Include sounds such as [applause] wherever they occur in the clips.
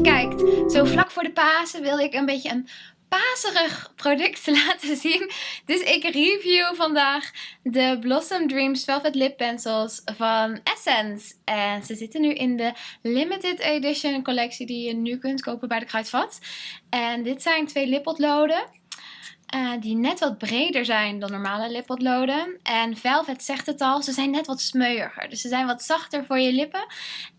kijkt. Zo vlak voor de Pasen wil ik een beetje een paserig product [laughs] laten zien. Dus ik review vandaag de Blossom Dreams Velvet Lip Pencils van Essence. En ze zitten nu in de limited edition collectie die je nu kunt kopen bij de Kruidvat. En dit zijn twee lippotloden. Uh, die net wat breder zijn dan normale lippotloden. En Velvet zegt het al, ze zijn net wat smeuiger. Dus ze zijn wat zachter voor je lippen.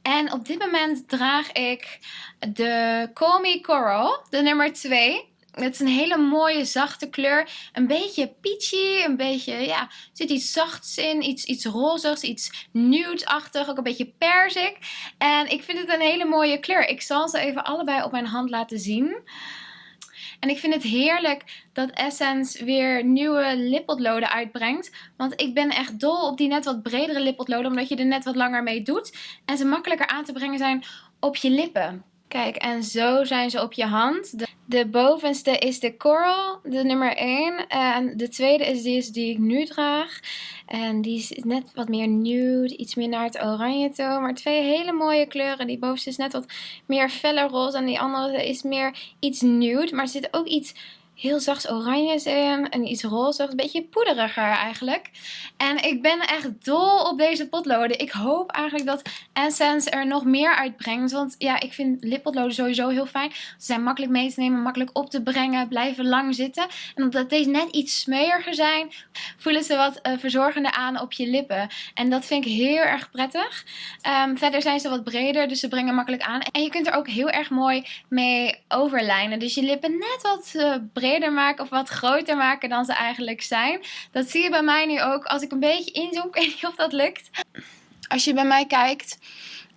En op dit moment draag ik de Me Coral, de nummer 2. Het is een hele mooie zachte kleur. Een beetje peachy, een beetje, ja, er zit iets zachts in. Iets, iets rozigs, iets nude-achtig, ook een beetje perzik. En ik vind het een hele mooie kleur. Ik zal ze even allebei op mijn hand laten zien. En ik vind het heerlijk dat Essence weer nieuwe lippotloden uitbrengt. Want ik ben echt dol op die net wat bredere lippotloden. Omdat je er net wat langer mee doet. En ze makkelijker aan te brengen zijn op je lippen. Kijk, en zo zijn ze op je hand. De, bovenste is de Coral, de nummer 1. En de tweede is die, die ik nu draag. En die is net wat meer nude, iets meer naar het oranje toe. Maar twee hele mooie kleuren. Die bovenste is net wat meer feller roze en die andere is meer iets nude. Maar zit ook iets heel zacht oranje in en iets roze, een beetje poederiger eigenlijk. En ik ben echt dol op deze potloden. Ik hoop eigenlijk dat Essence er nog meer uitbrengt, want ja, ik vind lippotloden sowieso heel fijn. Ze zijn makkelijk mee te nemen, makkelijk op te brengen, blijven lang zitten. En omdat deze net iets smeuiger zijn, voelen ze wat uh, verzorgender aan op je lippen. En dat vind ik heel erg prettig. Um, verder zijn ze wat breder, dus ze brengen makkelijk aan. En je kunt er ook heel erg mooi mee overlijnen. Dus je lippen net wat breder breder maken of wat groter maken dan ze eigenlijk zijn. Dat zie je bij mij nu ook als ik een beetje inzoom. [laughs] Ik weet niet of dat lukt. Als je bij mij kijkt,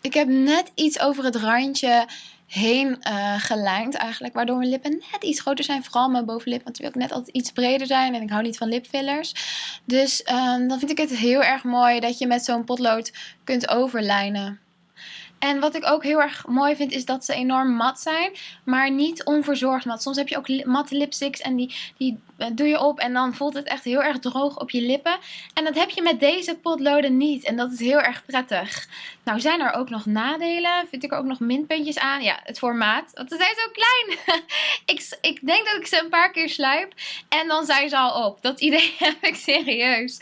ik heb net iets over het randje heen uh, gelijnd eigenlijk. Waardoor mijn lippen net iets groter zijn. Vooral mijn bovenlip. Want wil net altijd iets breder zijn. En ik hou niet van lipfillers. Dus uh, dan vind ik het heel erg mooi dat je met zo'n potlood kunt overlijnen. En wat ik ook heel erg mooi vind is dat ze enorm mat zijn. Maar niet onverzorgd mat. Soms heb je ook matte lipsticks en die, die eh, doe je op en dan voelt het echt heel erg droog op je lippen. En dat heb je met deze potloden niet. En dat is heel erg prettig. Nou zijn er ook nog nadelen. Vind ik er ook nog minpuntjes aan. Ja, het formaat. Want ze zijn zo klein. [laughs] ik, ik denk dat ik ze een paar keer sluip. En dan zijn ze al op. Dat idee [laughs] heb ik serieus.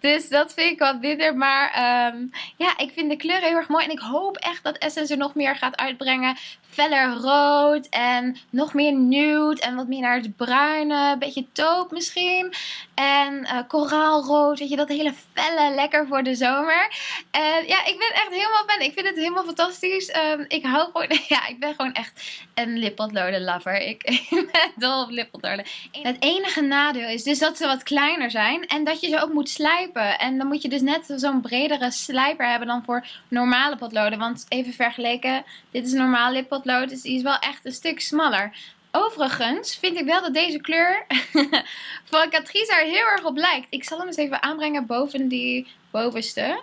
Dus dat vind ik wat minder. Maar um, ja, ik vind de kleur heel erg mooi. En ik hoop echt dat Essence er nog meer gaat uitbrengen feller rood en nog meer nude en wat meer naar het bruine, een beetje taupe misschien. En uh, koraalrood, weet je, dat hele felle, lekker voor de zomer. En ja, ik ben echt helemaal fan. Ik vind het helemaal fantastisch. Um, ik hou gewoon, [laughs] ja, ik ben gewoon echt een lippotloden lover. Ik, [laughs] ik ben dol op lippotloden. Het enige nadeel is dus dat ze wat kleiner zijn en dat je ze ook moet slijpen. En dan moet je dus net zo'n bredere slijper hebben dan voor normale potloden. Want even vergeleken, dit is normaal lippotlood, dus die is wel echt een stuk smaller. Overigens vind ik wel dat deze kleur [laughs] van Catrice er heel erg op lijkt. Ik zal hem eens even aanbrengen boven die bovenste.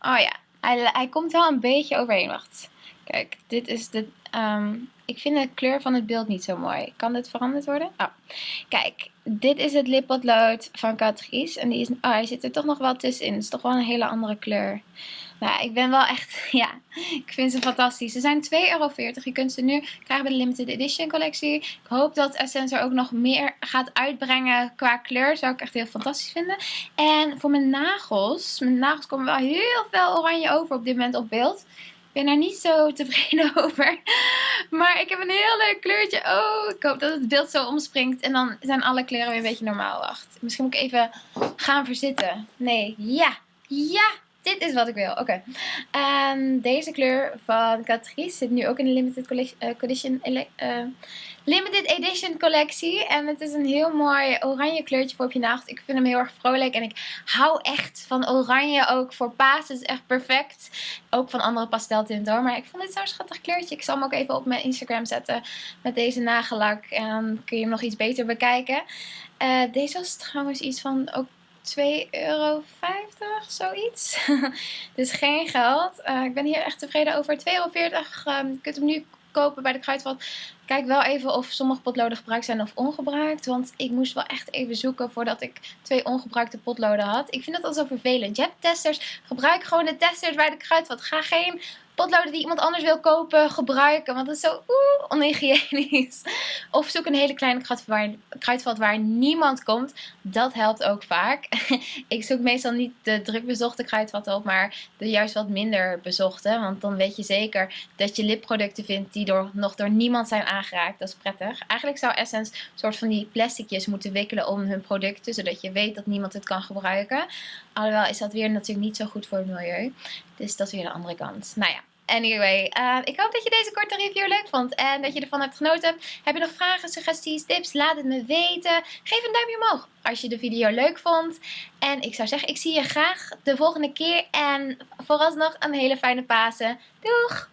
Oh ja, hij, komt wel een beetje overheen. Wacht. Kijk, dit is de... Um, ik vind de kleur van het beeld niet zo mooi. Kan dit veranderd worden? Oh. Kijk, dit is het lippotlood van Catrice. En die is, oh, hij zit er toch nog wel tussenin. Het is toch wel een hele andere kleur. Nou, ik ben wel echt, [laughs] ja, ik vind ze fantastisch. Ze zijn 2,40 euro. Je kunt ze nu krijgen bij de limited edition collectie. Ik hoop dat Essence er ook nog meer gaat uitbrengen qua kleur. Zou ik echt heel fantastisch vinden. En voor mijn nagels, mijn nagels komen wel heel veel oranje over op dit moment op beeld. Ik ben daar niet zo [laughs] tevreden over. Maar ik heb een heel leuk kleurtje. Oh, ik hoop dat het beeld zo omspringt. En dan zijn alle kleuren weer een beetje normaal. Wacht, misschien moet ik even gaan verzitten. Nee, ja, ja dit is wat ik wil. Oké. Okay. deze kleur van Catrice zit nu ook in de limited, collection, uh, uh, limited edition collectie. En het is een heel mooi oranje kleurtje voor op je nagels. Ik vind hem heel erg vrolijk. En ik hou echt van oranje ook voor paas. Het is echt perfect. Ook van andere pasteltinten hoor. Maar ik vond dit zo'n schattig kleurtje. Ik zal hem ook even op mijn Instagram zetten met deze nagellak. En dan kun je hem nog iets beter bekijken. Uh, deze was trouwens iets van ook 2,50 euro, zoiets. [laughs] dus geen geld. Uh, ik ben hier echt tevreden over. 2,40 euro. Um, je kunt hem nu kopen bij de Kruidvat. Kijk wel even of sommige potloden gebruikt zijn of ongebruikt. Want ik moest wel echt even zoeken voordat ik twee ongebruikte potloden had. Ik vind dat al zo vervelend. Je hebt testers. Gebruik gewoon de testers bij de Kruidvat. Ga geen potloden die iemand anders wil kopen gebruiken. Want dat is zo oeh, onhygiënisch. [laughs] Of zoek een hele kleine kruidvat waar niemand komt. Dat helpt ook vaak. [laughs] ik zoek meestal niet de druk bezochte kruidvatten op, maar de juist wat minder bezochte. Want dan weet je zeker dat je lipproducten vindt die door, nog door niemand zijn aangeraakt. Dat is prettig. Eigenlijk zou Essence een soort van die plasticjes moeten wikkelen om hun producten. Zodat je weet dat niemand het kan gebruiken. Alhoewel is dat weer natuurlijk niet zo goed voor het milieu. Dus dat is weer de andere kant. Nou ja. Anyway, uh, ik hoop dat je deze korte review leuk vond en dat je ervan hebt genoten. Heb je nog vragen, suggesties, tips? Laat het me weten. Geef een duimpje omhoog als je de video leuk vond. En ik zou zeggen, ik zie je graag de volgende keer. En vooralsnog een hele fijne Pasen. Doeg!